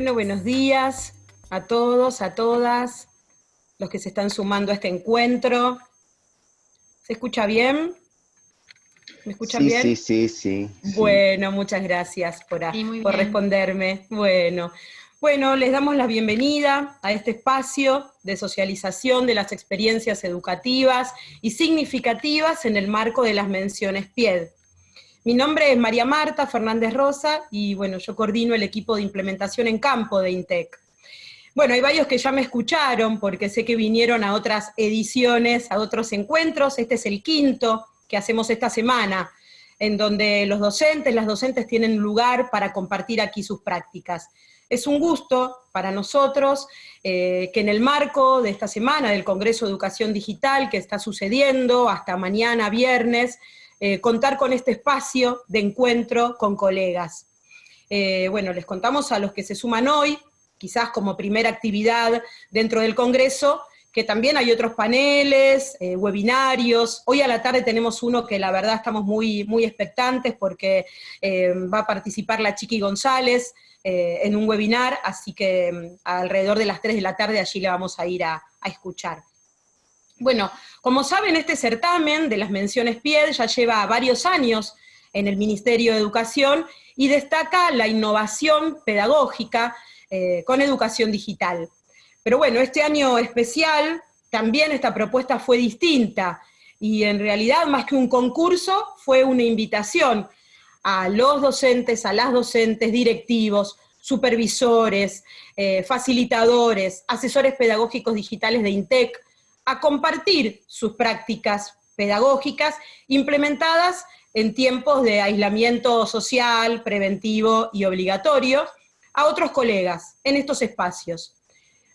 Bueno, buenos días a todos, a todas, los que se están sumando a este encuentro. ¿Se escucha bien? ¿Me escuchan bien? Sí, sí, sí. Bueno, muchas gracias por, por responderme. Bueno, bueno, les damos la bienvenida a este espacio de socialización de las experiencias educativas y significativas en el marco de las menciones PIED. Mi nombre es María Marta Fernández Rosa y bueno, yo coordino el equipo de implementación en campo de INTEC. Bueno, hay varios que ya me escucharon porque sé que vinieron a otras ediciones, a otros encuentros, este es el quinto que hacemos esta semana, en donde los docentes, las docentes tienen lugar para compartir aquí sus prácticas. Es un gusto para nosotros eh, que en el marco de esta semana del Congreso de Educación Digital que está sucediendo hasta mañana viernes, eh, contar con este espacio de encuentro con colegas. Eh, bueno, les contamos a los que se suman hoy, quizás como primera actividad dentro del Congreso, que también hay otros paneles, eh, webinarios. Hoy a la tarde tenemos uno que la verdad estamos muy, muy expectantes porque va a participar la Chiqui González en un webinar, así que mm, alrededor de las 3 de la tarde allí le vamos a ir a escuchar. Bueno, como saben, este certamen de las menciones PIED ya lleva varios años en el Ministerio de Educación y destaca la innovación pedagógica eh, con educación digital. Pero bueno, este año especial también esta propuesta fue distinta, y en realidad más que un concurso, fue una invitación a los docentes, a las docentes, directivos, supervisores, eh, facilitadores, asesores pedagógicos digitales de INTEC, a compartir sus prácticas pedagógicas implementadas en tiempos de aislamiento social, preventivo y obligatorio, a otros colegas en estos espacios.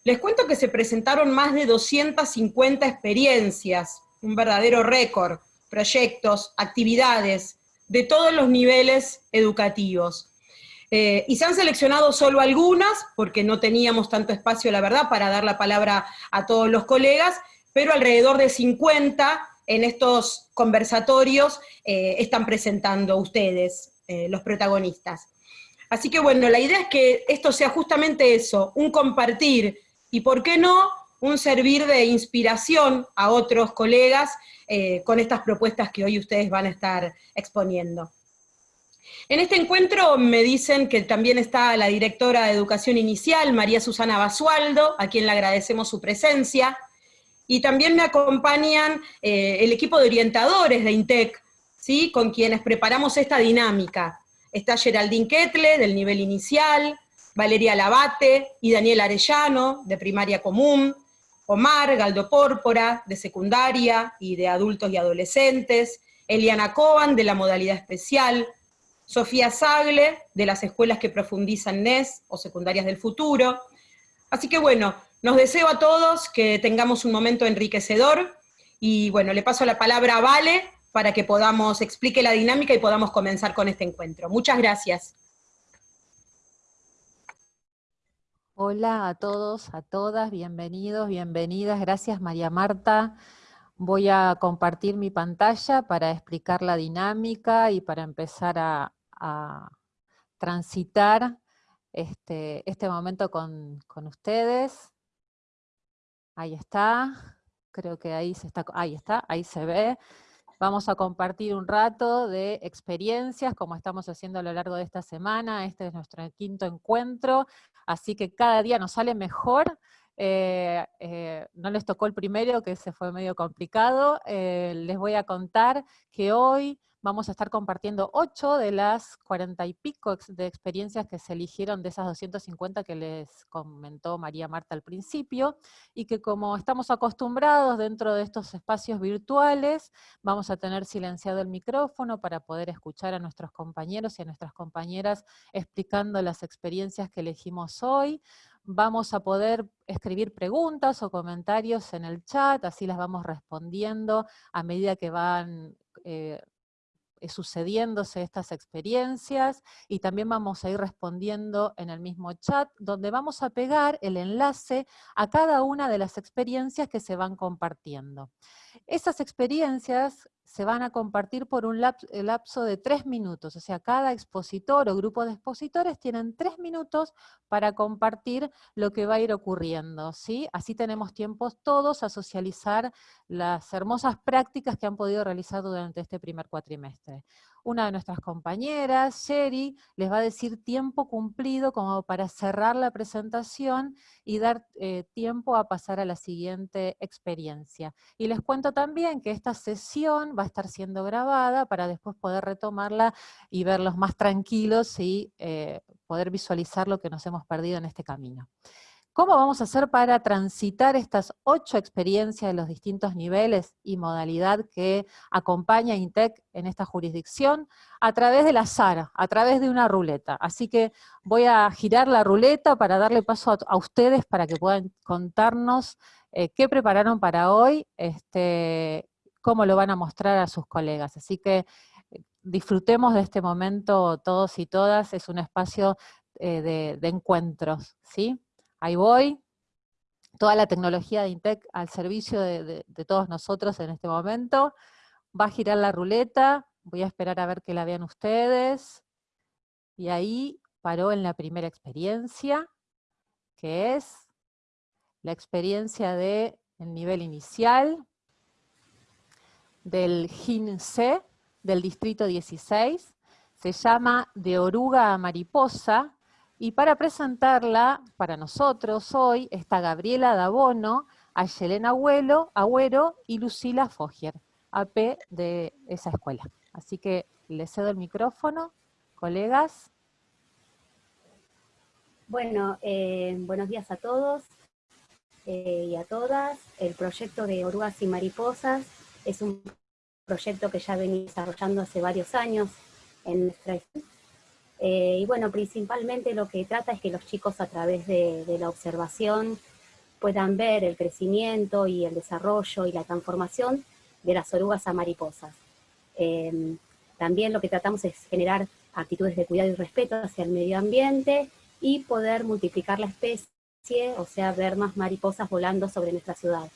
Les cuento que se presentaron más de 250 experiencias, un verdadero récord, proyectos, actividades, de todos los niveles educativos. Eh, y se han seleccionado solo algunas, porque no teníamos tanto espacio, la verdad, para dar la palabra a todos los colegas, pero alrededor de 50 en estos conversatorios eh, están presentando ustedes, eh, los protagonistas. Así que bueno, la idea es que esto sea justamente eso, un compartir, y por qué no, un servir de inspiración a otros colegas eh, con estas propuestas que hoy ustedes van a estar exponiendo. En este encuentro me dicen que también está la directora de Educación Inicial, María Susana Basualdo, a quien le agradecemos su presencia, y también me acompañan eh, el equipo de orientadores de INTEC, ¿sí? con quienes preparamos esta dinámica. Está Geraldine Ketle, del nivel inicial, Valeria Labate y Daniel Arellano, de primaria común, Omar Galdo Pórpora, de secundaria y de adultos y adolescentes, Eliana Coban, de la modalidad especial, Sofía Sagle, de las escuelas que profundizan NES o secundarias del futuro. Así que bueno, nos deseo a todos que tengamos un momento enriquecedor, y bueno, le paso la palabra a Vale para que podamos, explique la dinámica y podamos comenzar con este encuentro. Muchas gracias. Hola a todos, a todas, bienvenidos, bienvenidas, gracias María Marta. Voy a compartir mi pantalla para explicar la dinámica y para empezar a, transitar este, este momento con, con ustedes. Ahí está, creo que ahí se está, ahí está, ahí se ve. Vamos a compartir un rato de experiencias, como estamos haciendo a lo largo de esta semana. Este es nuestro quinto encuentro, así que cada día nos sale mejor. Eh, eh, no les tocó el primero, que se fue medio complicado. Eh, les voy a contar que hoy vamos a estar compartiendo ocho de las cuarenta y pico de experiencias que se eligieron de esas 250 que les comentó María Marta al principio, y que como estamos acostumbrados dentro de estos espacios virtuales, vamos a tener silenciado el micrófono para poder escuchar a nuestros compañeros y a nuestras compañeras explicando las experiencias que elegimos hoy. vamos a poder escribir preguntas o comentarios en el chat, así las vamos respondiendo a medida que van eh, sucediéndose estas experiencias y también vamos a ir respondiendo en el mismo chat, donde vamos a pegar el enlace a cada una de las experiencias que se van compartiendo. Esas experiencias se van a compartir por un lapso de tres minutos, o sea, cada expositor o grupo de expositores tienen tres minutos para compartir lo que va a ir ocurriendo, ¿sí? Así tenemos tiempos todos a socializar las hermosas prácticas que han podido realizar durante este primer cuatrimestre una de nuestras compañeras, Sherry, les va a decir tiempo cumplido como para cerrar la presentación y dar eh, tiempo a pasar a la siguiente experiencia. Y les cuento también que esta sesión va a estar siendo grabada para después poder retomarla y verlos más tranquilos y eh, poder visualizar lo que nos hemos perdido en este camino. ¿Cómo vamos a hacer para transitar estas ocho experiencias de los distintos niveles y modalidad que acompaña INTEC en esta jurisdicción? A través de la SARA, a través de una ruleta. Así que voy a girar la ruleta para darle paso a, ustedes para que puedan contarnos eh, qué prepararon para hoy, este, cómo lo van a mostrar a sus colegas. Así que eh, disfrutemos de este momento todos y todas, es un espacio eh, de, de encuentros, ¿sí? Ahí voy. Toda la tecnología de Intec al servicio de, todos nosotros en este momento. Va a girar la ruleta, voy a esperar a ver que la vean ustedes. Y ahí paró en la primera experiencia, que es la experiencia del nivel inicial, del GIN-C, del distrito 16, se llama De oruga a mariposa, y para presentarla, para nosotros hoy, está Gabriela Dabono, Ayelena Agüero, Agüero y Lucila Fogier, AP de esa escuela. Así que le cedo el micrófono, colegas. Bueno, eh, buenos días a todos eh, y a todas. El proyecto de Orugas y Mariposas es un proyecto que ya venía desarrollando hace varios años en nuestra eh, y bueno, principalmente lo que trata es que los chicos a través de, la observación puedan ver el crecimiento y el desarrollo y la transformación de las orugas a mariposas. Em, también lo que tratamos es generar actitudes de cuidado y respeto hacia el medio ambiente y poder multiplicar la especie, o sea, ver más mariposas volando sobre nuestra ciudad.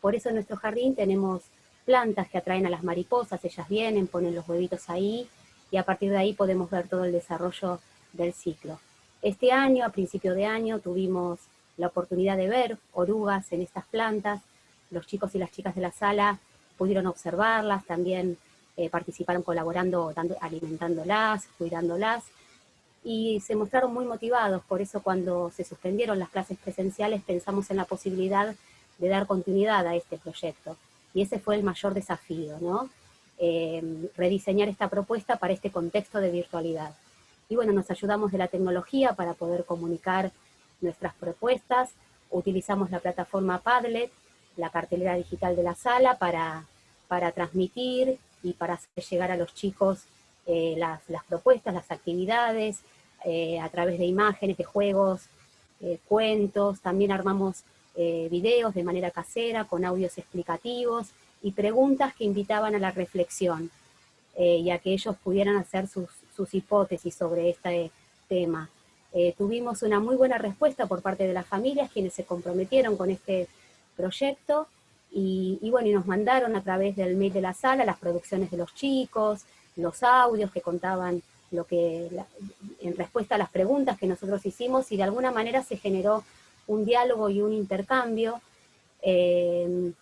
Por eso en nuestro jardín tenemos plantas que atraen a las mariposas, ellas vienen, ponen los huevitos ahí, y a partir de ahí podemos ver todo el desarrollo del ciclo. Este año, a principio de año, tuvimos la oportunidad de ver orugas en estas plantas, los chicos y las chicas de la sala pudieron observarlas, también eh, participaron colaborando, dando, alimentándolas, cuidándolas, y se mostraron muy motivados, por eso cuando se suspendieron las clases presenciales pensamos en la posibilidad de dar continuidad a este proyecto, y ese fue el mayor desafío, ¿no? Em, rediseñar esta propuesta para este contexto de virtualidad. Y bueno, nos ayudamos de la tecnología para poder comunicar nuestras propuestas, utilizamos la plataforma Padlet, la cartelera digital de la sala para, para transmitir y para hacer llegar a los chicos eh, las, propuestas, las actividades, eh, a través de imágenes, de juegos, eh, cuentos, también armamos videos de manera casera con audios explicativos, y preguntas que invitaban a la reflexión eh, y a que ellos pudieran hacer sus, hipótesis sobre este tema. Eh, tuvimos una muy buena respuesta por parte de las familias, quienes se comprometieron con este proyecto, y, bueno, y nos mandaron a través del mail de la sala las producciones de los chicos, los audios que contaban lo que, en respuesta a las preguntas que nosotros hicimos, y de alguna manera se generó un diálogo y un intercambio, eh,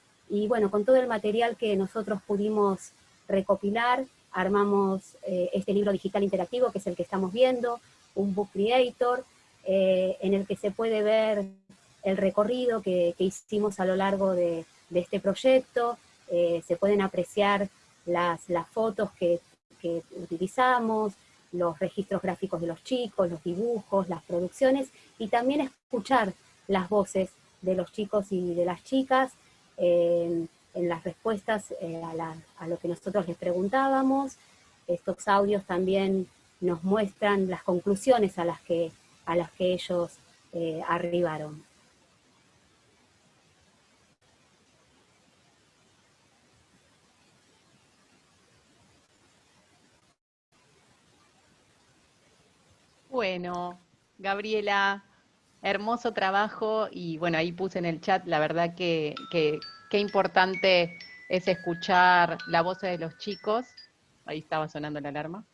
y bueno, con todo el material que nosotros pudimos recopilar, armamos eh, este libro digital interactivo, que es el que estamos viendo, un book creator, eh, en el que se puede ver el recorrido que, hicimos a lo largo de, este proyecto, eh, se pueden apreciar las, fotos que, que utilizamos, los registros gráficos de los chicos, los dibujos, las producciones, y también escuchar las voces de los chicos y de las chicas, en las respuestas eh, a, lo que nosotros les preguntábamos. Estos audios también nos muestran las conclusiones a las que, a las que ellos eh, arribaron. Bueno, Gabriela, hermoso trabajo y bueno, ahí puse en el chat, la verdad que, qué importante es escuchar la voz de los chicos, ahí estaba sonando la alarma,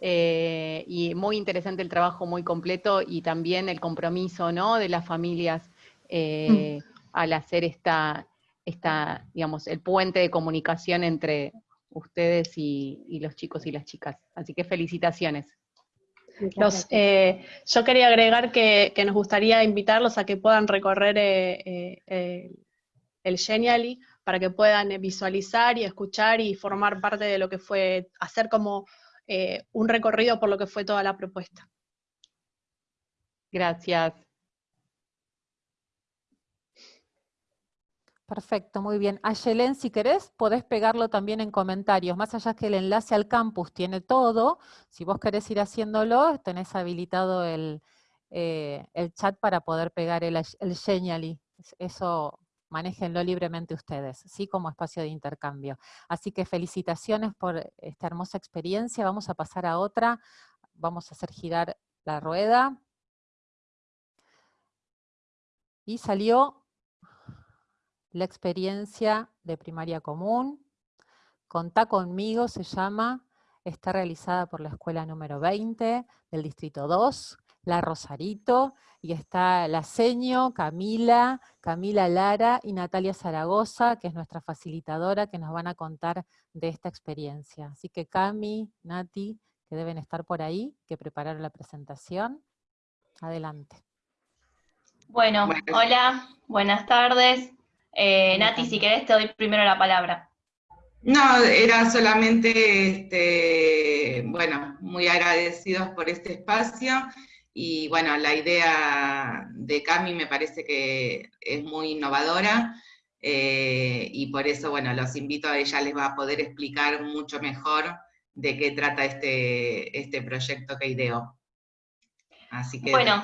eh, y muy interesante el trabajo, muy completo, y también el compromiso ¿no? de las familias eh, mm. al hacer esta, esta, digamos, el puente de comunicación entre ustedes y los chicos y las chicas. Así que felicitaciones. Eh, yo quería agregar que, nos gustaría invitarlos a que puedan recorrer eh, eh, el Genially para que puedan visualizar y escuchar y formar parte de lo que fue, hacer como un recorrido por lo que fue toda la propuesta. Gracias. Perfecto, muy bien. Ayelen, si querés, podés pegarlo también en comentarios. Más allá que el enlace al campus tiene todo, si vos querés ir haciéndolo, tenés habilitado el, eh, chat para poder pegar el, el Genially. Eso manéjenlo libremente ustedes, ¿sí? Como espacio de intercambio. Así que felicitaciones por esta hermosa experiencia. Vamos a pasar a otra. Vamos a hacer girar la rueda. Y salió la experiencia de primaria común. Contá conmigo se llama, está realizada por la escuela número 20 del distrito 2, La Rosarito, y está la seño, Camila, Camila Lara y Natalia Zaragoza, que es nuestra facilitadora, que nos van a contar de esta experiencia. Así que Cami, Nati, que deben estar por ahí, que prepararon la presentación. Adelante. Bueno, hola, buenas tardes. Eh, Nati, si querés te doy primero la palabra. No, era solamente, este, bueno, muy agradecidos por este espacio y bueno, la idea de Cami me parece que es muy innovadora eh, y por eso, bueno, los invito a ella, les va a poder explicar mucho mejor de qué trata este, este proyecto que ideó. Así que... Bueno,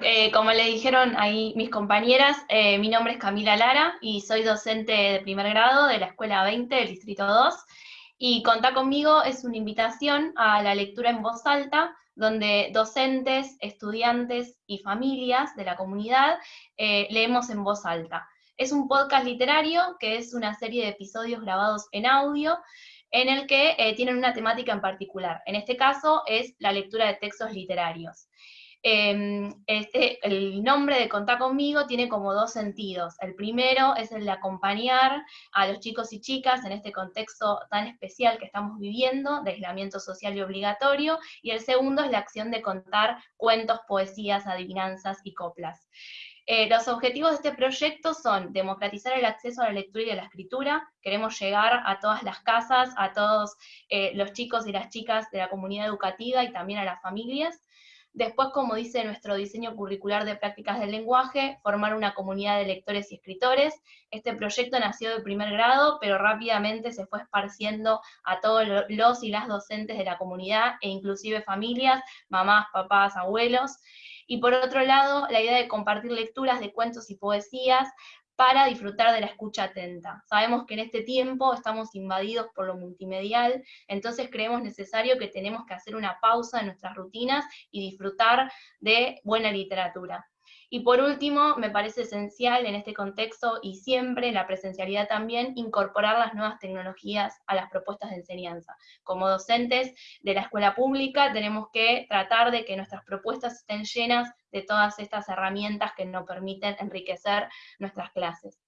eh, como le dijeron ahí mis compañeras, eh, mi nombre es Camila Lara y soy docente de primer grado de la Escuela 20 del Distrito 2. Y Contá conmigo es una invitación a la lectura en voz alta, donde docentes, estudiantes y familias de la comunidad eh, leemos en voz alta. Es un podcast literario que es una serie de episodios grabados en audio en el que tienen una temática en particular. En este caso es la lectura de textos literarios. Em, este, el nombre de Contar conmigo tiene como dos sentidos. El primero es el de acompañar a los chicos y chicas en este contexto tan especial que estamos viviendo, de aislamiento social y obligatorio, y el segundo es la acción de contar cuentos, poesías, adivinanzas y coplas. Eh, los objetivos de este proyecto son democratizar el acceso a la lectura y a la escritura, queremos llegar a todas las casas, a todos eh, los chicos y las chicas de la comunidad educativa y también a las familias, Después, como dice nuestro diseño curricular de prácticas del lenguaje, formar una comunidad de lectores y escritores. Este proyecto nació de primer grado, pero rápidamente se fue esparciendo a todos los y las docentes de la comunidad, e inclusive familias, mamás, papás, abuelos. Y por otro lado, la idea de compartir lecturas de cuentos y poesías para disfrutar de la escucha atenta. Sabemos que en este tiempo estamos invadidos por lo multimedial, entonces creemos necesario que tenemos que hacer una pausa en nuestras rutinas y disfrutar de buena literatura. Y por último, me parece esencial en este contexto y siempre la presencialidad también, incorporar las nuevas tecnologías a las propuestas de enseñanza. Como docentes de la escuela pública tenemos que tratar de que nuestras propuestas estén llenas de todas estas herramientas que nos permiten enriquecer nuestras clases.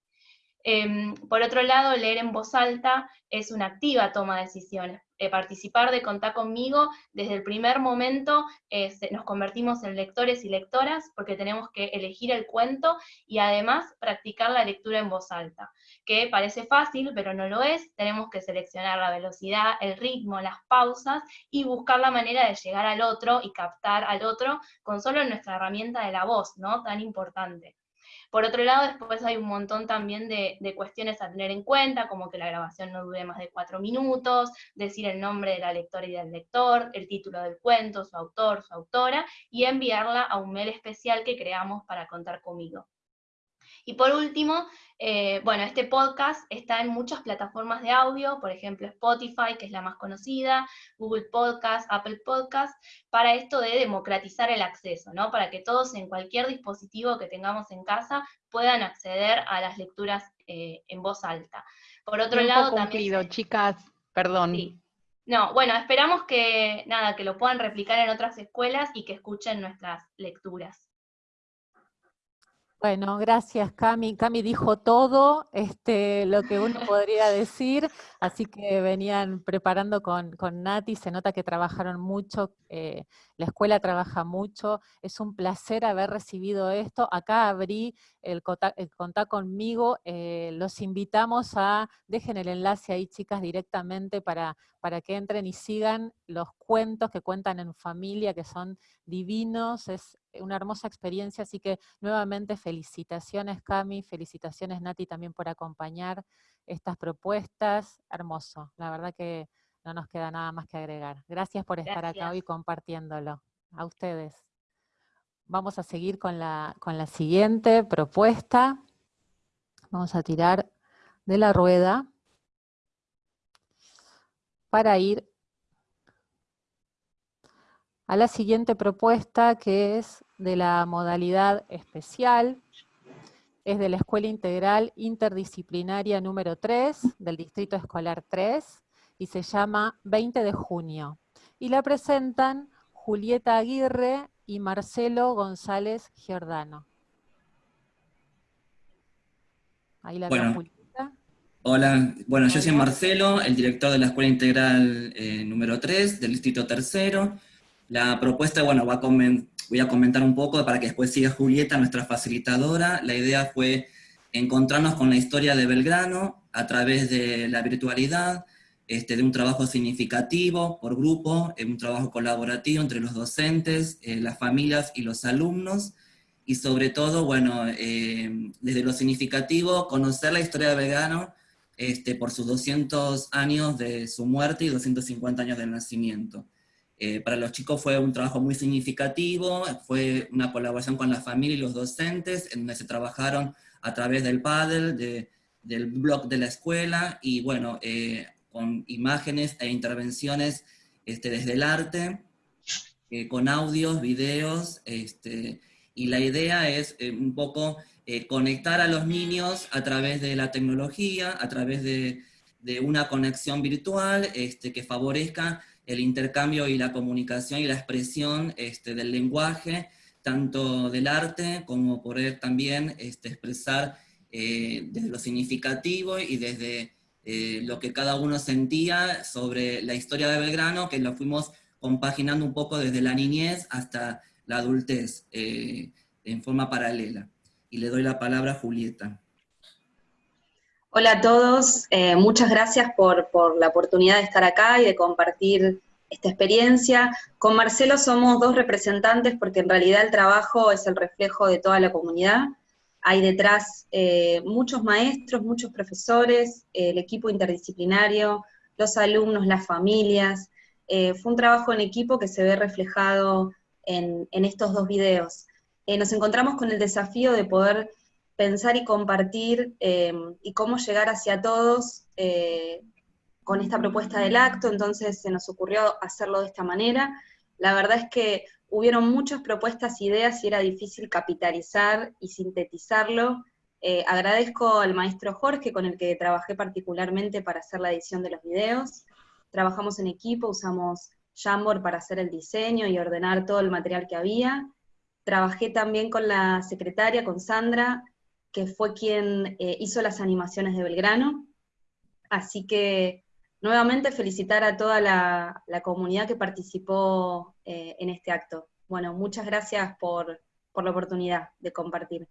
Em, por otro lado, leer en voz alta es una activa toma de decisiones. Eh, participar de Contar conmigo, desde el primer momento eh, nos convertimos en lectores y lectoras porque tenemos que elegir el cuento y además practicar la lectura en voz alta, que parece fácil, pero no lo es. Tenemos que seleccionar la velocidad, el ritmo, las pausas y buscar la manera de llegar al otro y captar al otro con solo nuestra herramienta de la voz, ¿no? Tan importante. Por otro lado, después hay un montón también de, cuestiones a tener en cuenta, como que la grabación no dure más de cuatro minutos, decir el nombre de la lectora y del lector, el título del cuento, su autor, su autora, y enviarla a un mail especial que creamos para contar conmigo. Y por último, eh, bueno, este podcast está en muchas plataformas de audio, por ejemplo Spotify, que es la más conocida, Google Podcast, Apple Podcast, para esto de democratizar el acceso, ¿no? Para que todos en cualquier dispositivo que tengamos en casa puedan acceder a las lecturas eh, en voz alta. Por otro lado, cumplido, chicas, perdón. No, bueno, esperamos que, nada, que lo puedan replicar en otras escuelas y que escuchen nuestras lecturas. Bueno, gracias Cami. Cami dijo todo este, lo que uno podría decir, así que venían preparando con, con Nati, se nota que trabajaron mucho, eh, la escuela trabaja mucho, es un placer haber recibido esto. Acá abrí el, contacto conmigo, eh, los invitamos a, dejen el enlace ahí chicas directamente para, para que entren y sigan los cuentos que cuentan en familia, que son divinos, es una hermosa experiencia, así que nuevamente felicitaciones Cami, felicitaciones Nati también por acompañar estas propuestas, hermoso, la verdad que no nos queda nada más que agregar. Gracias por estar acá hoy compartiéndolo. A ustedes. Vamos a seguir con la, con la siguiente propuesta. Vamos a tirar de la rueda para ir a la siguiente propuesta que es de la modalidad especial, es de la Escuela Integral Interdisciplinaria número 3, del Distrito Escolar 3, y se llama 20 de junio. Y la presentan Julieta Aguirre y Marcelo González Giordano. Ahí la bueno, Julieta. Hola, bueno, yo soy Marcelo, el director de la Escuela Integral eh, número 3 del Distrito Tercero. La propuesta, bueno, va voy a comentar un poco para que después siga Julieta, nuestra facilitadora. La idea fue encontrarnos con la historia de Belgrano a través de la virtualidad, este, de un trabajo significativo por grupo, un trabajo colaborativo entre los docentes, eh, las familias y los alumnos, y sobre todo, bueno, eh, desde lo significativo, conocer la historia de Belgrano este, por sus 200 años de su muerte y 250 años del nacimiento. Eh, para los chicos fue un trabajo muy significativo, fue una colaboración con la familia y los docentes, en donde se trabajaron a través del paddle, del blog de la escuela, y bueno, con imágenes e intervenciones este, desde el arte, eh, con audios, videos, este, y la idea es eh, un poco eh, conectar a los niños a través de la tecnología, a través de, una conexión virtual este, que favorezca el intercambio y la comunicación y la expresión este, del lenguaje, tanto del arte como poder también este, expresar desde lo significativo y desde eh, lo que cada uno sentía sobre la historia de Belgrano, que lo fuimos compaginando un poco desde la niñez hasta la adultez, eh, en forma paralela. Y le doy la palabra a Julieta. Hola a todos, eh, muchas gracias por, la oportunidad de estar acá y de compartir esta experiencia. Con Marcelo somos dos representantes porque en realidad el trabajo es el reflejo de toda la comunidad hay detrás eh, muchos maestros, muchos profesores, el equipo interdisciplinario, los alumnos, las familias. Eh, fue un trabajo en equipo que se ve reflejado en, estos dos videos. Nos encontramos con el desafío de poder pensar y compartir y cómo llegar hacia todos con esta propuesta del acto, entonces se nos ocurrió hacerlo de esta manera. La verdad es que hubieron muchas propuestas, ideas y era difícil capitalizar y sintetizarlo. Eh, agradezco al maestro Jorge con el que trabajé particularmente para hacer la edición de los videos. Trabajamos en equipo, usamos Jamboard para hacer el diseño y ordenar todo el material que había. Trabajé también con la secretaria, con Sandra, que fue quien eh, hizo las animaciones de Belgrano. Así que nuevamente felicitar a toda la, comunidad que participó eh, en este acto. Bueno, muchas gracias por, la oportunidad de compartir.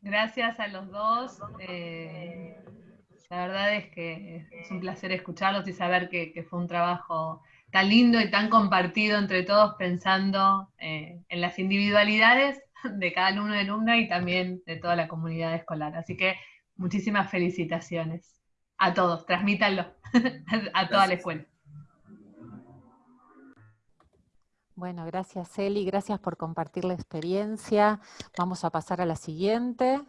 Gracias a los dos. Eh, la verdad es que es un placer escucharlos y saber que, fue un trabajo tan lindo y tan compartido entre todos pensando en las individualidades de cada alumno y alumna y también de toda la comunidad escolar. Así que muchísimas felicitaciones a todos, transmítanlo a toda la escuela. Bueno, gracias Eli, gracias por compartir la experiencia. Vamos a pasar a la siguiente.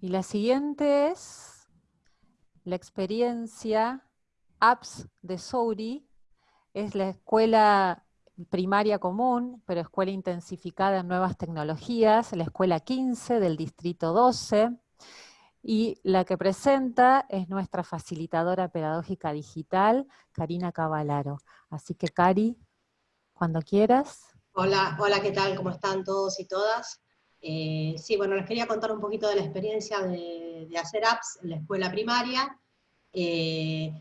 Y la siguiente es la experiencia apps de Souri. Es la escuela primaria común, pero escuela intensificada en nuevas tecnologías, la escuela 15 del distrito 12. Y la que presenta es nuestra facilitadora pedagógica digital, Karina Cavalaro. Así que Cari, cuando quieras. Hola, hola, ¿qué tal? ¿Cómo están todos y todas? Eh, sí, bueno, les quería contar un poquito de la experiencia de, hacer apps en la escuela primaria. Eh,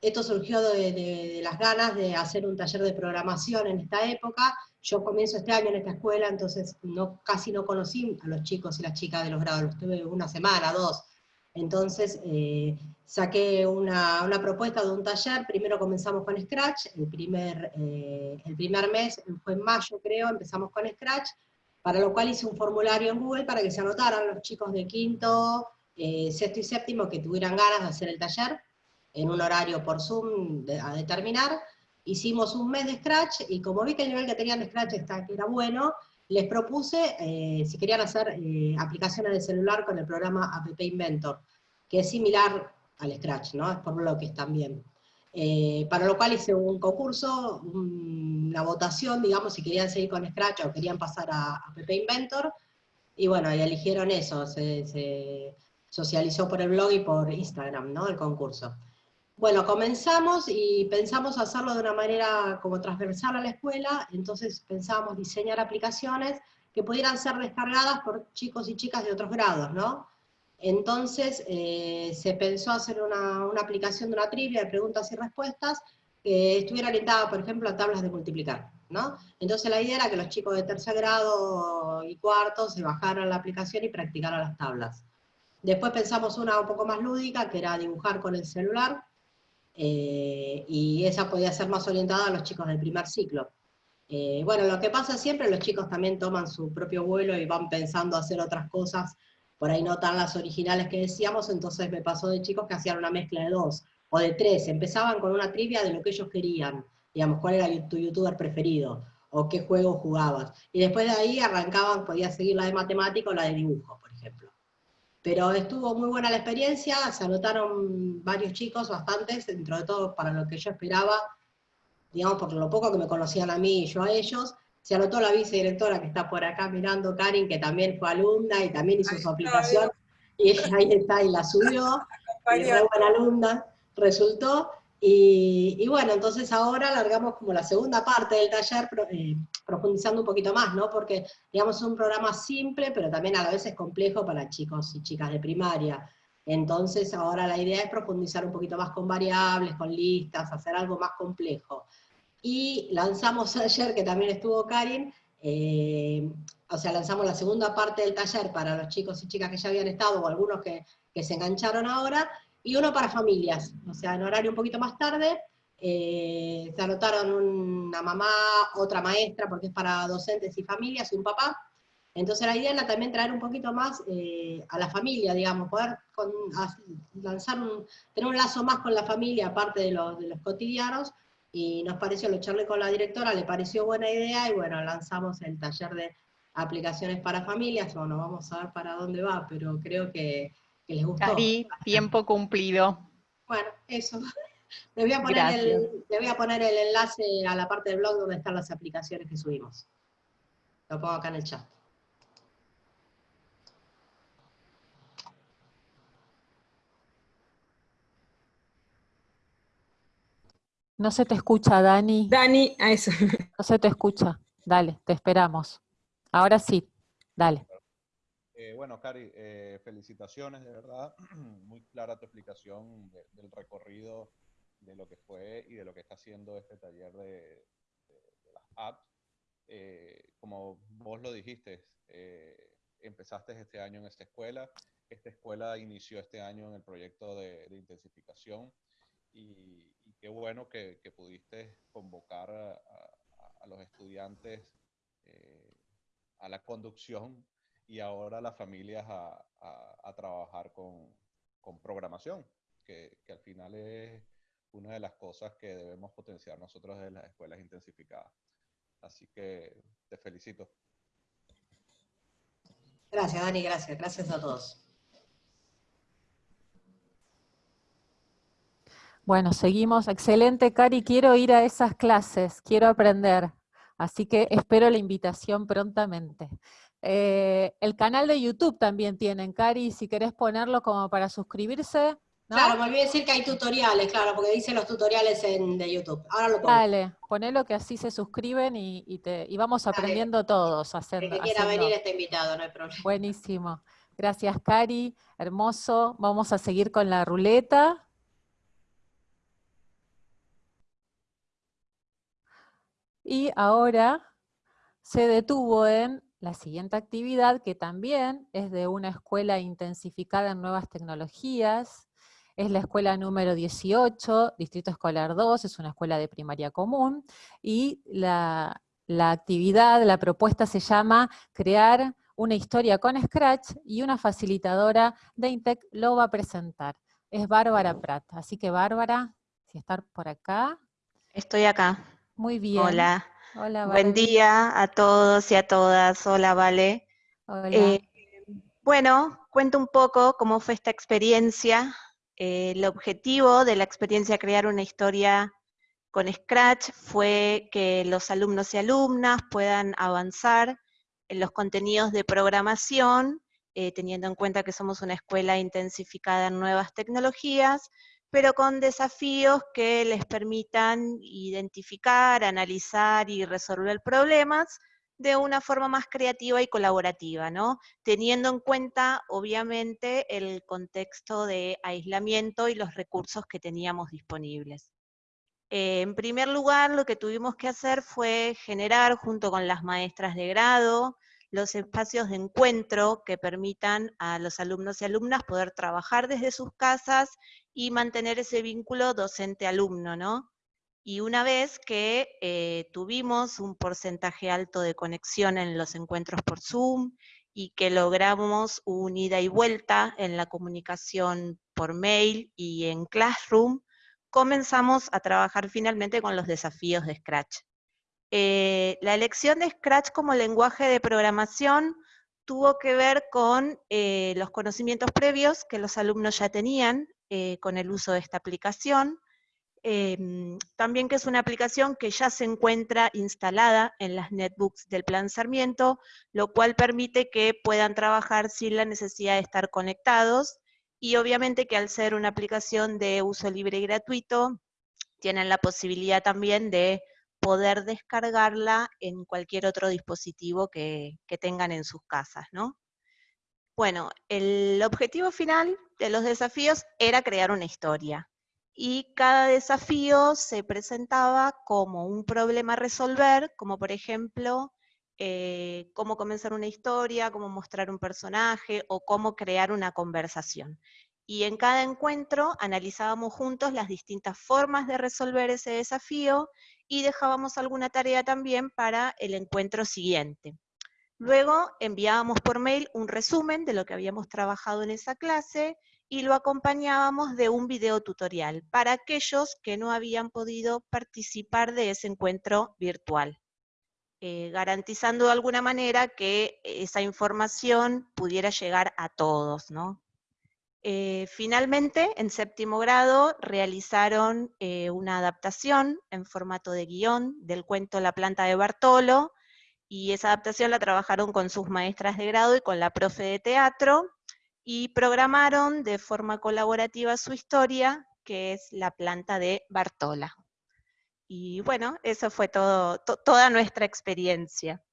esto surgió de, las ganas de hacer un taller de programación en esta época. Yo comienzo este año en esta escuela, entonces no, casi no conocí a los chicos y las chicas de los grados, los tuve una semana, dos. Entonces eh, saqué una, propuesta de un taller, primero comenzamos con Scratch, el primer, eh, el primer mes, fue en mayo creo, empezamos con Scratch, para lo cual hice un formulario en Google para que se anotaran los chicos de quinto, eh, sexto y séptimo que tuvieran ganas de hacer el taller, en un horario por Zoom a determinar, hicimos un mes de Scratch, y como vi que el nivel que tenían de Scratch está, que era bueno, les propuse eh, si querían hacer eh, aplicaciones de celular con el programa App Inventor, que es similar al Scratch, ¿no? Es por bloques también. Eh, para lo cual hice un concurso, una votación, digamos, si querían seguir con Scratch o querían pasar a, App Inventor, y bueno, y eligieron eso, se, se socializó por el blog y por Instagram, ¿no? El concurso. Bueno, comenzamos y pensamos hacerlo de una manera como transversal a la escuela, entonces pensamos diseñar aplicaciones que pudieran ser descargadas por chicos y chicas de otros grados, ¿no? Entonces eh, se pensó hacer una, aplicación de una trivia de preguntas y respuestas que estuviera orientada, por ejemplo, a tablas de multiplicar, ¿no? Entonces la idea era que los chicos de tercer grado y cuarto se bajaran la aplicación y practicaran las tablas. Después pensamos una un poco más lúdica, que era dibujar con el celular, eh, y esa podía ser más orientada a los chicos del primer ciclo. Eh, bueno, lo que pasa siempre, los chicos también toman su propio vuelo y van pensando hacer otras cosas, por ahí no tan las originales que decíamos, entonces me pasó de chicos que hacían una mezcla de dos, o de tres, empezaban con una trivia de lo que ellos querían, digamos, cuál era tu youtuber preferido, o qué juego jugabas, y después de ahí arrancaban, podía seguir la de matemática o la de dibujo, por ejemplo. Pero estuvo muy buena la experiencia, se anotaron varios chicos, bastantes, dentro de todo para lo que yo esperaba, digamos por lo poco que me conocían a mí y yo a ellos. Se anotó la vicedirectora que está por acá mirando, Karin, que también fue alumna y también hizo su aplicación, y ahí está, y la subió, y fue buena alumna, resultó. Y, bueno, entonces ahora largamos como la segunda parte del taller, eh, profundizando un poquito más, ¿no? Porque, digamos, es un programa simple, pero también a la vez es complejo para chicos y chicas de primaria. Entonces ahora la idea es profundizar un poquito más con variables, con listas, hacer algo más complejo. Y lanzamos ayer, que también estuvo Karin, eh, o sea, lanzamos la segunda parte del taller para los chicos y chicas que ya habían estado, o algunos que, que se engancharon ahora, y uno para familias, o sea, en horario un poquito más tarde, eh, se anotaron una mamá, otra maestra, porque es para docentes y familias, y un papá. Entonces la idea era también traer un poquito más eh, a la familia, digamos, poder lanzar un, tener un lazo más con la familia, aparte de los, de los cotidianos, y nos pareció, lo charlé con la directora, le pareció buena idea, y bueno, lanzamos el taller de aplicaciones para familias, bueno, vamos a ver para dónde va, pero creo que que les gustó. tiempo cumplido. Bueno, eso. Les voy, a poner el, voy a poner el enlace a la parte del blog donde están las aplicaciones que subimos. Lo pongo acá en el chat. No se te escucha, Dani. Dani, a eso. No se te escucha. Dale, te esperamos. Ahora sí, dale. Eh, bueno, Cari, eh, felicitaciones, de verdad. Muy clara tu explicación del recorrido de lo que fue y de lo que está haciendo este taller de, las apps. Eh, como vos lo dijiste, empezaste este año en esta escuela. Esta escuela inició este año en el proyecto de, intensificación y, qué bueno que, pudiste convocar a, los estudiantes a la conducción y ahora las familias a, trabajar con, programación, que, que, al final es una de las cosas que debemos potenciar nosotros en las escuelas intensificadas. Así que te felicito. Gracias, Dani, gracias. Gracias a todos. Bueno, seguimos. Excelente, Cari. Quiero ir a esas clases, quiero aprender. Así que espero la invitación prontamente. Eh, el canal de YouTube también tienen, Cari, si querés ponerlo como para suscribirse. Claro, me olvidé decir que hay tutoriales, claro, porque dicen los tutoriales en, de YouTube. Ahora lo pongo. Dale, ponelo que así se suscriben y, te, y vamos aprendiendo todos. Haciendo, el que quiera venir está invitado, no hay problema. Buenísimo. Gracias, Cari. Hermoso. Vamos a seguir con la ruleta. Y ahora se detuvo en la siguiente actividad, que también es de una escuela intensificada en nuevas tecnologías, es la escuela número 18, Distrito Escolar 2, es una escuela de primaria común, y la, actividad, la propuesta se llama crear una historia con Scratch y una facilitadora de Intec lo va a presentar. Es Bárbara Prat. Así que Bárbara, si estar por acá. Estoy acá. Muy bien. Hola. Hola, Buen día a todos y a todas. Hola, Vale. Hola. Eh, bueno, cuento un poco cómo fue esta experiencia. Eh, el objetivo de la experiencia crear una historia con Scratch fue que los alumnos y alumnas puedan avanzar en los contenidos de programación, eh, teniendo en cuenta que somos una escuela intensificada en nuevas tecnologías, pero con desafíos que les permitan identificar, analizar y resolver problemas de una forma más creativa y colaborativa, ¿no? Teniendo en cuenta, obviamente, el contexto de aislamiento y los recursos que teníamos disponibles. Eh, en primer lugar, lo que tuvimos que hacer fue generar, junto con las maestras de grado, los espacios de encuentro que permitan a los alumnos y alumnas poder trabajar desde sus casas y mantener ese vínculo docente-alumno, ¿no? Y una vez que eh, tuvimos un porcentaje alto de conexión en los encuentros por Zoom y que logramos un ida y vuelta en la comunicación por mail y en Classroom, comenzamos a trabajar finalmente con los desafíos de Scratch. Eh, la elección de Scratch como lenguaje de programación tuvo que ver con eh, los conocimientos previos que los alumnos ya tenían con el uso de esta aplicación, em, también que es una aplicación que ya se encuentra instalada en las netbooks del Plan Sarmiento, lo cual permite que puedan trabajar sin la necesidad de estar conectados, y obviamente que al ser una aplicación de uso libre y gratuito, tienen la posibilidad también de poder descargarla en cualquier otro dispositivo que, tengan en sus casas, ¿no? Bueno, el objetivo final de los desafíos era crear una historia. Y cada desafío se presentaba como un problema a resolver, como por ejemplo, eh, cómo comenzar una historia, cómo mostrar un personaje o cómo crear una conversación. Y en cada encuentro analizábamos juntos las distintas formas de resolver ese desafío y dejábamos alguna tarea también para el encuentro siguiente. Luego enviábamos por mail un resumen de lo que habíamos trabajado en esa clase y lo acompañábamos de un video tutorial para aquellos que no habían podido participar de ese encuentro virtual, eh, garantizando de alguna manera que esa información pudiera llegar a todos, ¿no? Eh, finalmente, en séptimo grado, realizaron eh, una adaptación en formato de guion del cuento La planta de Bartolo, y esa adaptación la trabajaron con sus maestras de grado y con la profe de teatro, y programaron de forma colaborativa su historia, que es La planta de Bartola. Y bueno, eso fue todo, toda nuestra experiencia.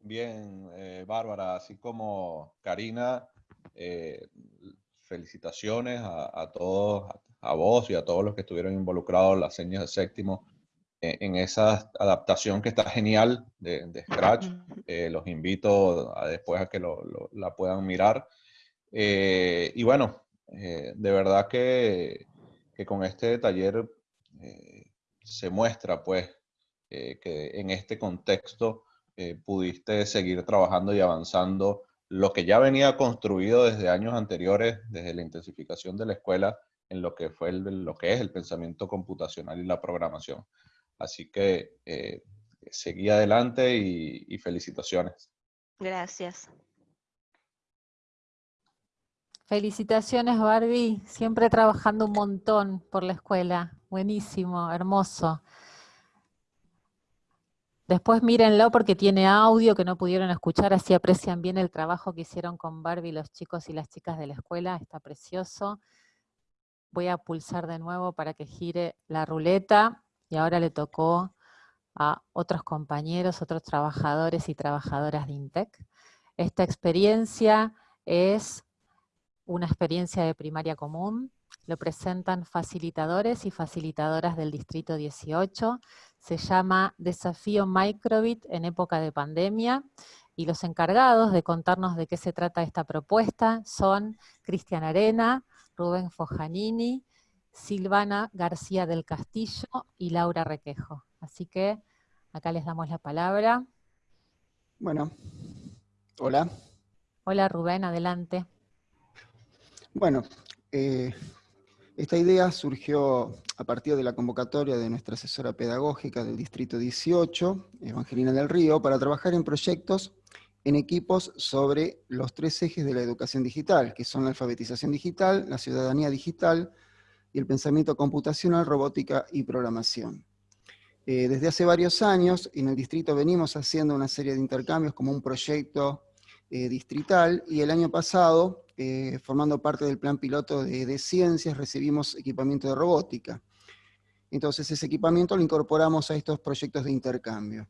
Bien, eh, Bárbara, así como Karina, eh, felicitaciones a, todos, a, vos y a todos los que estuvieron involucrados en las señas de séptimo en, esa adaptación que está genial de, Scratch. Eh, los invito a, después a que la puedan mirar. y bueno, de verdad que, que, con este taller se muestra pues que en este contexto pudiste seguir trabajando y avanzando lo que ya venía construido desde años anteriores, desde la intensificación de la escuela, en lo que, fue lo que es el pensamiento computacional y la programación. Así que eh, seguí adelante y, felicitaciones. Gracias. Felicitaciones Barbie, siempre trabajando un montón por la escuela. Buenísimo, hermoso. Después mírenlo porque tiene audio que no pudieron escuchar, así aprecian bien el trabajo que hicieron con Barbie los chicos y las chicas de la escuela, está precioso. Voy a pulsar de nuevo para que gire la ruleta y ahora le tocó a otros compañeros, otros trabajadores y trabajadoras de INTEC. Esta experiencia es una experiencia de primaria común, lo presentan facilitadores y facilitadoras del Distrito 18, se llama Desafío Microbit en época de pandemia, y los encargados de contarnos de qué se trata esta propuesta son Cristian Arena, Rubén Fojanini, Silvana García del Castillo y Laura Requejo. Así que acá les damos la palabra. Bueno, hola. Hola Rubén, adelante. Bueno, eh, esta idea surgió a partir de la convocatoria de nuestra asesora pedagógica del Distrito 18, Evangelina del Río, para trabajar en proyectos en equipos sobre los tres ejes de la educación digital, que son la alfabetización digital, la ciudadanía digital el pensamiento computacional, robótica y programación. Eh, desde hace varios años, en el distrito venimos haciendo una serie de intercambios como un proyecto eh, distrital, y el año pasado, eh, formando parte del plan piloto de, ciencias, recibimos equipamiento de robótica. Entonces ese equipamiento lo incorporamos a estos proyectos de intercambio.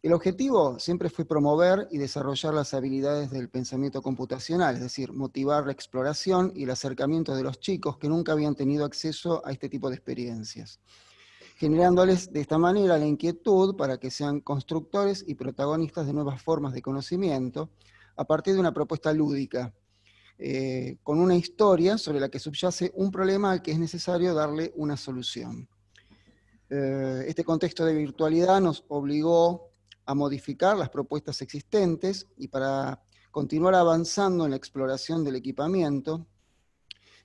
El objetivo siempre fue promover y desarrollar las habilidades del pensamiento computacional, es decir, motivar la exploración y el acercamiento de los chicos que nunca habían tenido acceso a este tipo de experiencias, generándoles de esta manera la inquietud para que sean constructores y protagonistas de nuevas formas de conocimiento, a partir de una propuesta lúdica, eh, con una historia sobre la que subyace un problema al que es necesario darle una solución. Eh, este contexto de virtualidad nos obligó a modificar las propuestas existentes y para continuar avanzando en la exploración del equipamiento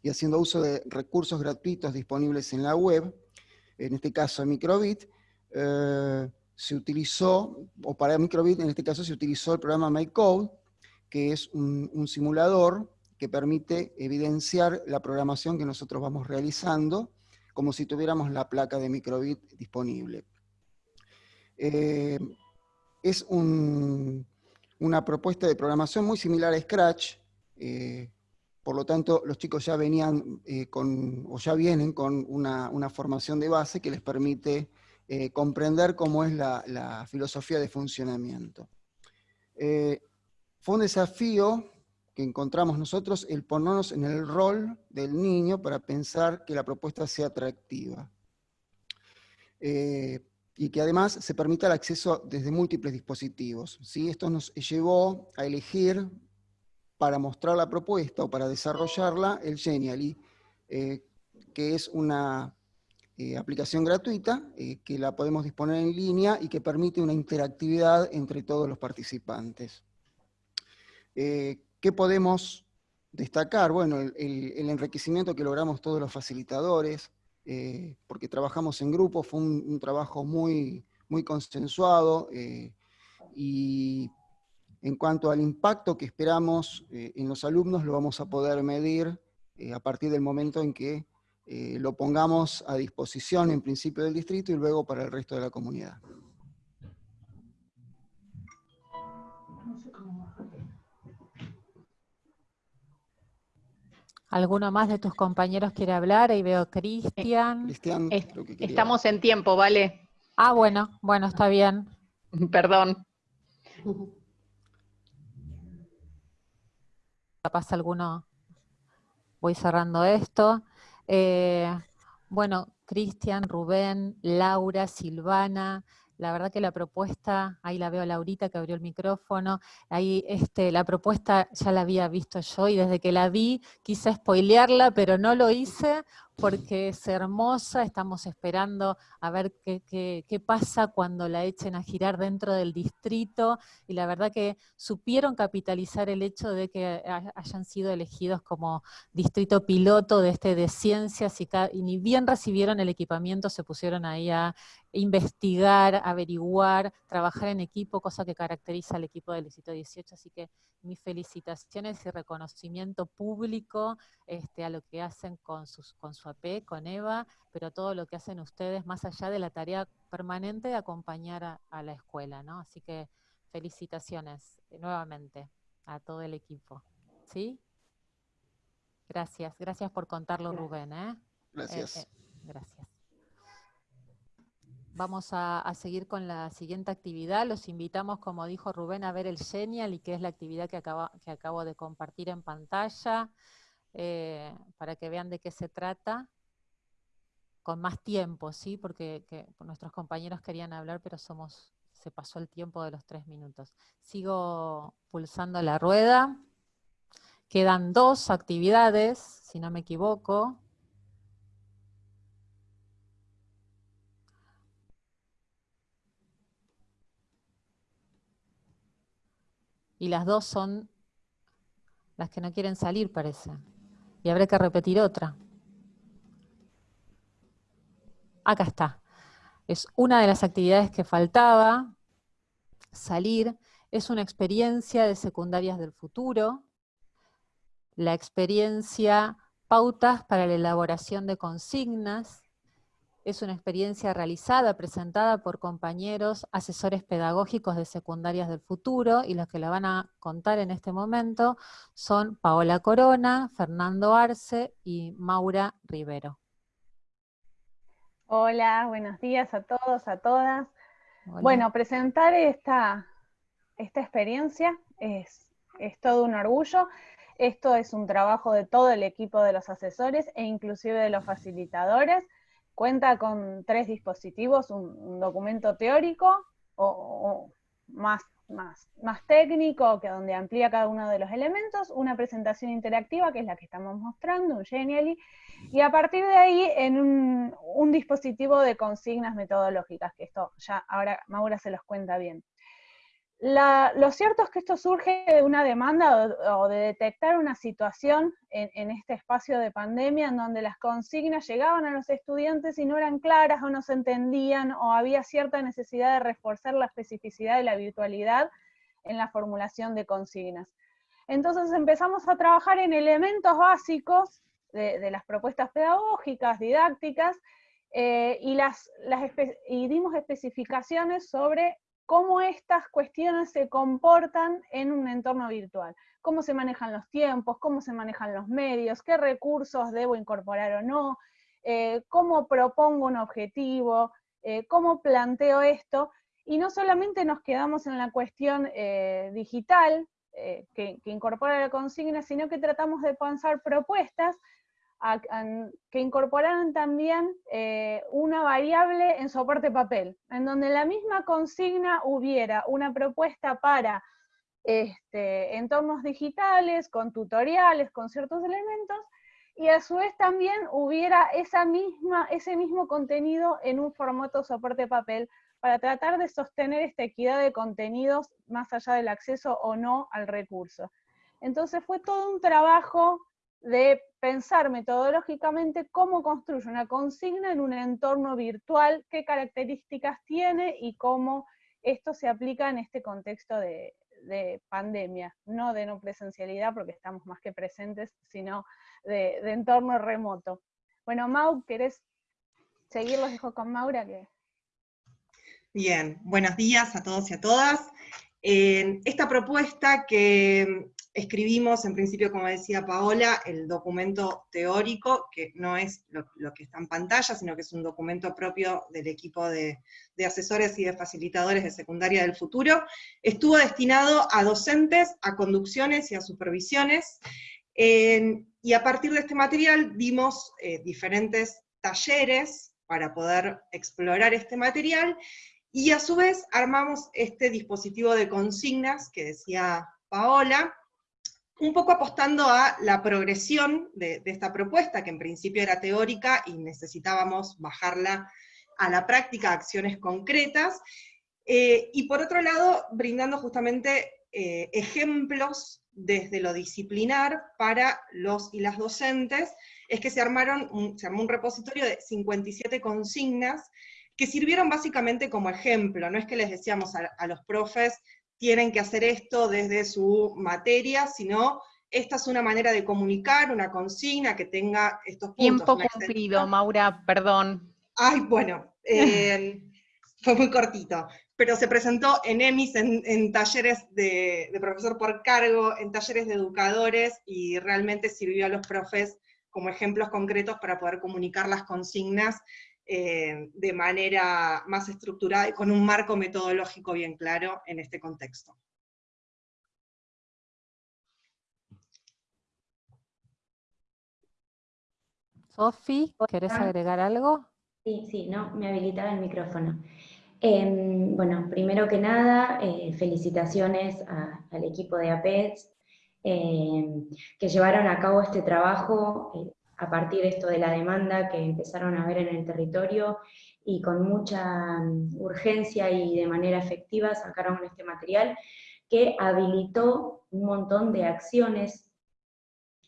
y haciendo uso de recursos gratuitos disponibles en la web, en este caso Microbit, eh, se utilizó, o para Microbit en este caso se utilizó el programa MyCode, que es un, simulador que permite evidenciar la programación que nosotros vamos realizando, como si tuviéramos la placa de microbit disponible. Eh, es una propuesta de programación muy similar a Scratch, eh, por lo tanto los chicos ya venían eh, con, o ya vienen con una, formación de base que les permite comprender cómo es la, filosofía de funcionamiento. Fue un desafío que encontramos nosotros el ponernos en el rol del niño para pensar que la propuesta sea atractiva. Eh, y que además se permita el acceso desde múltiples dispositivos. ¿sí? Esto nos llevó a elegir para mostrar la propuesta o para desarrollarla el Genially, eh, que es una eh, aplicación gratuita que la podemos disponer en línea y que permite una interactividad entre todos los participantes. Eh, ¿Qué podemos destacar? Bueno, el, enriquecimiento que logramos todos los facilitadores, eh, porque trabajamos en grupo, fue un, trabajo muy, muy consensuado, eh, y en cuanto al impacto que esperamos en los alumnos, lo vamos a poder medir a partir del momento en que lo pongamos a disposición en principio del distrito y luego para el resto de la comunidad. ¿Alguno más de tus compañeros quiere hablar? Ahí veo Cristian. Cristian, Estamos en tiempo, ¿vale? Ah, bueno, bueno, está bien. Perdón. Capaz alguno, voy cerrando esto. Eh, bueno, Cristian, Rubén, Laura, Silvana, la verdad que la propuesta, ahí la veo a Laurita que abrió el micrófono, ahí este, la propuesta ya la había visto yo y desde que la vi quise spoilearla, pero no lo hice porque es hermosa, estamos esperando a ver qué, pasa cuando la echen a girar dentro del distrito, y la verdad que supieron capitalizar el hecho de que hayan sido elegidos como distrito piloto de este de ciencias, y, y ni bien recibieron el equipamiento, se pusieron ahí a investigar, averiguar, trabajar en equipo, cosa que caracteriza al equipo del Distrito 18, así que mis felicitaciones y reconocimiento público este, a lo que hacen con, sus, AP, con Eva, pero todo lo que hacen ustedes, más allá de la tarea permanente de acompañar a, la escuela, ¿no? Así que felicitaciones eh, nuevamente a todo el equipo. ¿Sí? Gracias, gracias por contarlo Rubén. ¿eh? Gracias. Eh, gracias. Vamos a, seguir con la siguiente actividad. Los invitamos, como dijo Rubén, a ver el Genial y que es la actividad que, que acabo de compartir en pantalla, eh, para que vean de qué se trata, con más tiempo, ¿sí? Porque nuestros compañeros querían hablar, pero somos se pasó el tiempo de los tres minutos. Sigo pulsando la rueda. Quedan dos actividades, si no me equivoco. y las dos son las que no quieren salir, parece. Y habrá que repetir otra. Acá está. Es una de las actividades que faltaba, salir. Es una experiencia de secundarias del futuro. La experiencia pautas para la elaboración de consignas, es una experiencia realizada, presentada por compañeros asesores pedagógicos de secundarias del futuro, y los que la van a contar en este momento son Paola Corona, Fernando Arce y Maura Rivero. Hola, buenos días a todos, a todas. Bueno, presentar esta, esta experiencia es, es todo un orgullo. Esto es un trabajo de todo el equipo de los asesores e inclusive de los facilitadores. Cuenta con tres dispositivos, un, documento teórico o, más, más, más técnico, que donde amplía cada uno de los elementos, una presentación interactiva, que es la que estamos mostrando, un Genially, y a partir de ahí en un, un dispositivo de consignas metodológicas, que esto ya ahora Maura se los cuenta bien lo cierto es que esto surge de una demanda o, de detectar una situación en, este espacio de pandemia en donde las consignas llegaban a los estudiantes y no eran claras o no se entendían o había cierta necesidad de reforzar la especificidad de la virtualidad en la formulación de consignas. Entonces empezamos a trabajar en elementos básicos de, las propuestas pedagógicas, didácticas, eh, y, las, y dimos especificaciones sobre cómo estas cuestiones se comportan en un entorno virtual, cómo se manejan los tiempos, cómo se manejan los medios, qué recursos debo incorporar o no, eh, cómo propongo un objetivo, eh, cómo planteo esto, y no solamente nos quedamos en la cuestión eh, digital, que, que, incorpora la consigna, sino que tratamos de pensar propuestas que incorporaran también eh, una variable en soporte papel, en donde la misma consigna hubiera una propuesta para este, entornos digitales, con tutoriales, con ciertos elementos, y a su vez también hubiera esa misma, ese mismo contenido en un formato soporte papel, para tratar de sostener esta equidad de contenidos más allá del acceso o no al recurso. Entonces fue todo un trabajo de pensar metodológicamente cómo construye una consigna en un entorno virtual, qué características tiene y cómo esto se aplica en este contexto de, pandemia, no de no presencialidad porque estamos más que presentes, sino de, entorno remoto. Bueno, Mau, ¿querés seguir? Los dejo con Maura. Que... Bien, buenos días a todos y a todas. esta propuesta que Escribimos, en principio, como decía Paola, el documento teórico, que no es lo, que está en pantalla, sino que es un documento propio del equipo de, asesores y de facilitadores de secundaria del futuro. Estuvo destinado a docentes, a conducciones y a supervisiones, y a partir de este material dimos eh, diferentes talleres para poder explorar este material, y a su vez armamos este dispositivo de consignas que decía Paola, un poco apostando a la progresión de, esta propuesta, que en principio era teórica y necesitábamos bajarla a la práctica, a acciones concretas, eh, y por otro lado, brindando justamente eh, ejemplos desde lo disciplinar para los y las docentes, es que se, armaron se armó un repositorio de 57 consignas que sirvieron básicamente como ejemplo, no es que les decíamos a los profes, tienen que hacer esto desde su materia, sino esta es una manera de comunicar, una consigna que tenga estos puntos. Tiempo cumplido, Maura, perdón. Ay, bueno, eh, fue muy cortito, pero se presentó en EMIS, en, talleres de, profesor por cargo, en talleres de educadores, y realmente sirvió a los profes como ejemplos concretos para poder comunicar las consignas eh, de manera más estructurada y con un marco metodológico bien claro en este contexto. Sofi, ¿querés agregar algo? Sí, sí, no, me habilitaba el micrófono. Em, bueno, primero que nada, eh, felicitaciones al equipo de APEX, em, que llevaron a cabo este trabajo eh, a partir de esto de la demanda que empezaron a ver en el territorio y con mucha mm, urgencia y de manera efectiva sacaron este material que habilitó un montón de acciones,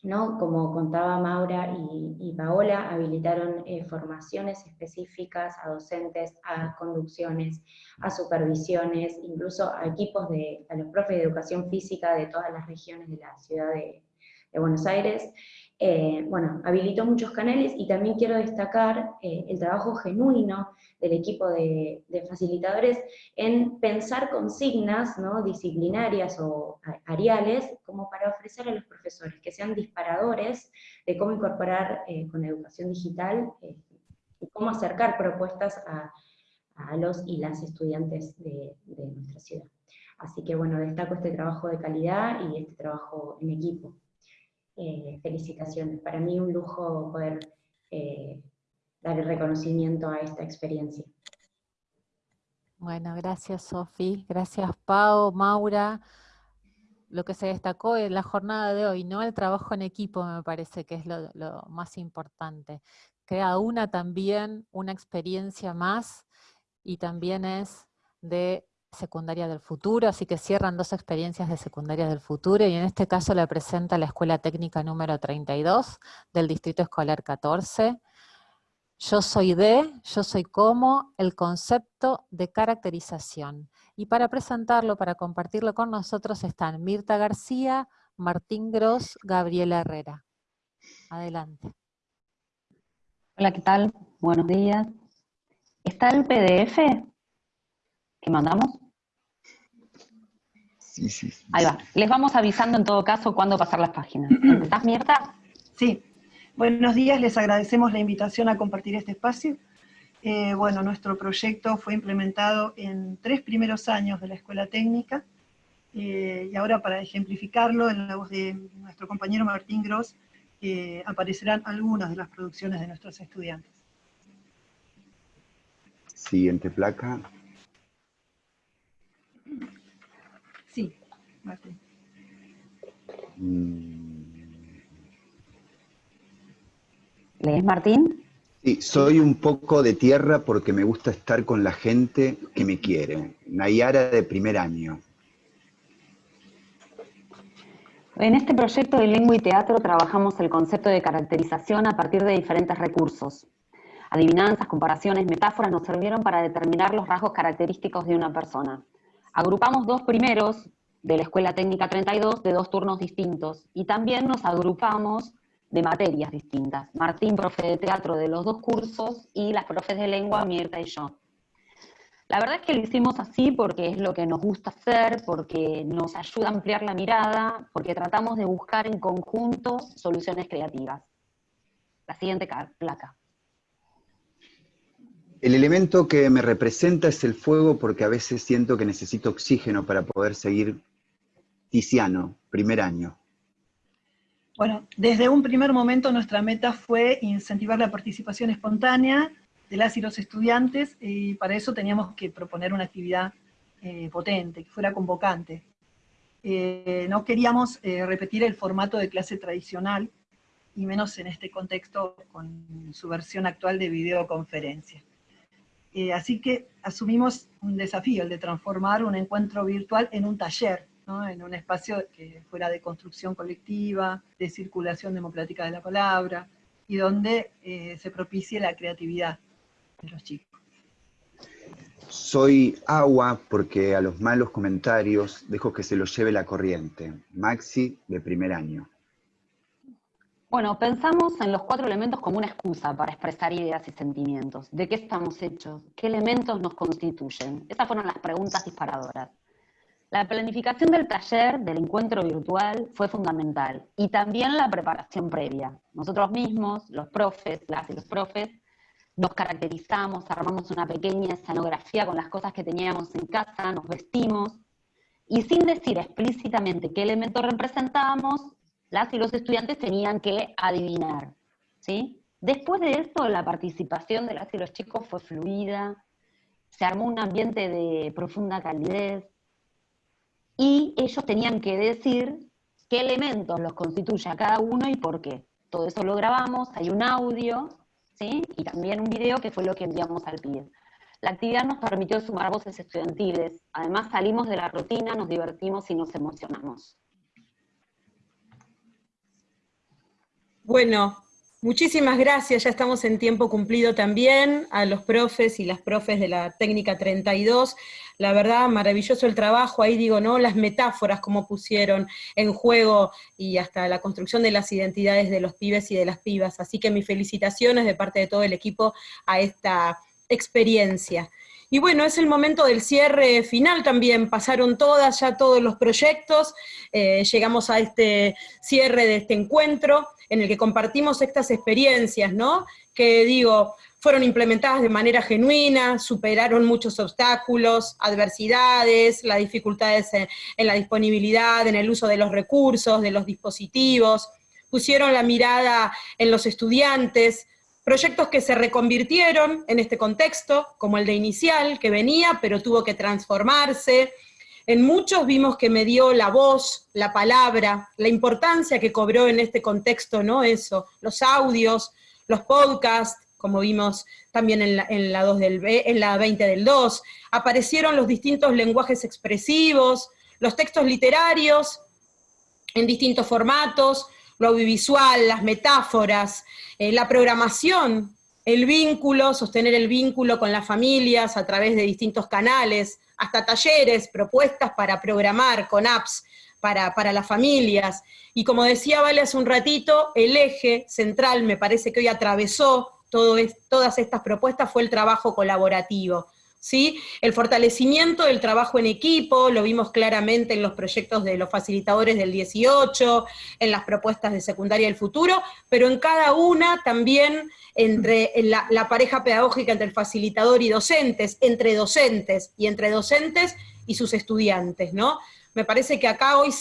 ¿no? como contaba Maura y, Paola, habilitaron eh, formaciones específicas a docentes, a conducciones, a supervisiones, incluso a equipos de, a los profes de educación física de todas las regiones de la ciudad de, de Buenos Aires, eh, bueno, habilitó muchos canales y también quiero destacar eh, el trabajo genuino del equipo de, facilitadores en pensar consignas ¿no? disciplinarias o ariales como para ofrecer a los profesores, que sean disparadores de cómo incorporar eh, con educación digital y cómo acercar propuestas a, los y las estudiantes de, de nuestra ciudad. Así que bueno, destaco este trabajo de calidad y este trabajo en equipo. Eh, felicitaciones. Para mí un lujo poder eh, dar el reconocimiento a esta experiencia. Bueno, gracias Sofi, gracias Pau, Maura. Lo que se destacó en la jornada de hoy, ¿no? El trabajo en equipo me parece que es lo, más importante. Crea una también, una experiencia más, y también es de secundaria del futuro, así que cierran dos experiencias de secundaria del futuro y en este caso la presenta la Escuela Técnica número 32 del Distrito Escolar 14. Yo soy de, yo soy como, el concepto de caracterización. Y para presentarlo, para compartirlo con nosotros están Mirta García, Martín Gross, Gabriela Herrera. Adelante. Hola, ¿qué tal? Buenos días. ¿Está el PDF que mandamos? Sí, sí, Ahí va. Les vamos avisando en todo caso cuándo pasar las páginas. ¿Estás, Mierta? Sí. Buenos días, les agradecemos la invitación a compartir este espacio. Eh, bueno, nuestro proyecto fue implementado en tres primeros años de la Escuela Técnica, eh, y ahora para ejemplificarlo, en la voz de nuestro compañero Martín Gross, eh, aparecerán algunas de las producciones de nuestros estudiantes. Siguiente placa. Sí, Martín. ¿Lees, Martín? Sí, soy un poco de tierra porque me gusta estar con la gente que me quiere. Nayara de primer año. En este proyecto de lengua y teatro trabajamos el concepto de caracterización a partir de diferentes recursos. Adivinanzas, comparaciones, metáforas nos sirvieron para determinar los rasgos característicos de una persona. Agrupamos dos primeros de la Escuela Técnica 32 de dos turnos distintos y también nos agrupamos de materias distintas. Martín, profe de teatro de los dos cursos y las profes de lengua, Mirta y yo. La verdad es que lo hicimos así porque es lo que nos gusta hacer, porque nos ayuda a ampliar la mirada, porque tratamos de buscar en conjunto soluciones creativas. La siguiente placa. El elemento que me representa es el fuego porque a veces siento que necesito oxígeno para poder seguir Tiziano, primer año. Bueno, desde un primer momento nuestra meta fue incentivar la participación espontánea de las y los estudiantes y para eso teníamos que proponer una actividad eh, potente, que fuera convocante. eh, no queríamos eh, repetir el formato de clase tradicional, y menos en este contexto con su versión actual de videoconferencia. Eh, así que asumimos un desafío, el de transformar un encuentro virtual en un taller, en un espacio que fuera de construcción colectiva, de circulación democrática de la palabra, y donde se propicie la creatividad de los chicos. Soy agua porque a los malos comentarios dejo que se los lleve la corriente. Maxi, de primer año. Bueno, pensamos en los cuatro elementos como una excusa para expresar ideas y sentimientos. ¿De qué estamos hechos? ¿Qué elementos nos constituyen? Esas fueron las preguntas disparadoras. La planificación del taller, del encuentro virtual, fue fundamental. Y también la preparación previa. Nosotros mismos, los profes, las y los profes, nos caracterizamos, armamos una pequeña escenografía con las cosas que teníamos en casa, nos vestimos, y sin decir explícitamente qué elemento representábamos, las y los estudiantes tenían que adivinar. ¿sí? Después de esto, la participación de las y los chicos fue fluida, se armó un ambiente de profunda calidez, y ellos tenían que decir qué elementos los constituye a cada uno y por qué. Todo eso lo grabamos, hay un audio, y también un video que fue lo que enviamos al PID. La actividad nos permitió sumar voces estudiantiles, además salimos de la rutina, nos divertimos y nos emocionamos. Bueno, muchísimas gracias, ya estamos en tiempo cumplido también, a los profes y las profes de la técnica 32, la verdad, maravilloso el trabajo, ahí digo, ¿no? Las metáforas como pusieron en juego y hasta la construcción de las identidades de los pibes y de las pibas. Así que mis felicitaciones de parte de todo el equipo a esta experiencia. Y bueno, es el momento del cierre final también, pasaron todas, ya todos los proyectos, eh, llegamos a este cierre de este encuentro, en el que compartimos estas experiencias, ¿no? Que digo, fueron implementadas de manera genuina, superaron muchos obstáculos, adversidades, las dificultades en, la disponibilidad, en el uso de los recursos, de los dispositivos, pusieron la mirada en los estudiantes, proyectos que se reconvirtieron en este contexto, como el de inicial, que venía, pero tuvo que transformarse. En muchos vimos que me dio la voz, la palabra, la importancia que cobró en este contexto, ¿no? Eso, los audios, los podcasts, como vimos también en la, 2 del, en la 20 del 2, aparecieron los distintos lenguajes expresivos, los textos literarios en distintos formatos, lo audiovisual, las metáforas, eh, la programación, el vínculo, sostener el vínculo con las familias a través de distintos canales, hasta talleres, propuestas para programar con apps para, para, las familias. Y como decía Vale hace un ratito, el eje central me parece que hoy atravesó todas estas propuestas fue el trabajo colaborativo. ¿Sí? El fortalecimiento del trabajo en equipo, lo vimos claramente en los proyectos de los facilitadores del 18, en las propuestas de secundaria del futuro, pero en cada una también entre la, pareja pedagógica entre el facilitador y docentes, entre docentes y entre docentes y sus estudiantes, ¿no? Me parece que acá hoy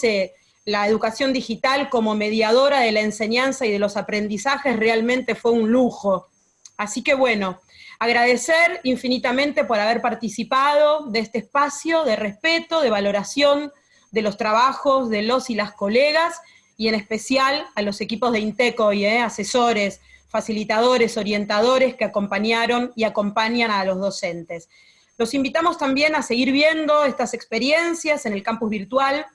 la educación digital como mediadora de la enseñanza y de los aprendizajes realmente fue un lujo, Así que bueno, agradecer infinitamente por haber participado de este espacio de respeto, de valoración de los trabajos de los y las colegas, y en especial a los equipos de Inteco y eh, asesores, facilitadores, orientadores que acompañaron y acompañan a los docentes. Los invitamos también a seguir viendo estas experiencias en el campus virtual,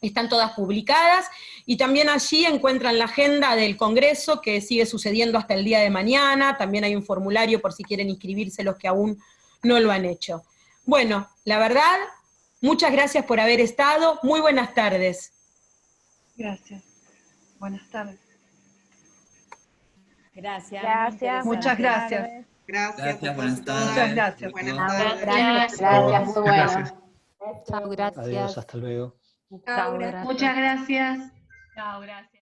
están todas publicadas, y también allí encuentran la agenda del Congreso que sigue sucediendo hasta el día de mañana, también hay un formulario por si quieren inscribirse los que aún no lo han hecho. Bueno, la verdad, muchas gracias por haber estado, muy buenas tardes. Gracias, buenas tardes. Gracias. Gracias. Muchas gracias. Gracias. buenas tardes. Muchas gracias. Buenas tardes. Gracias, gracias. Chao, gracias. Adiós, hasta luego. Muchas gracias. Chao, gracias.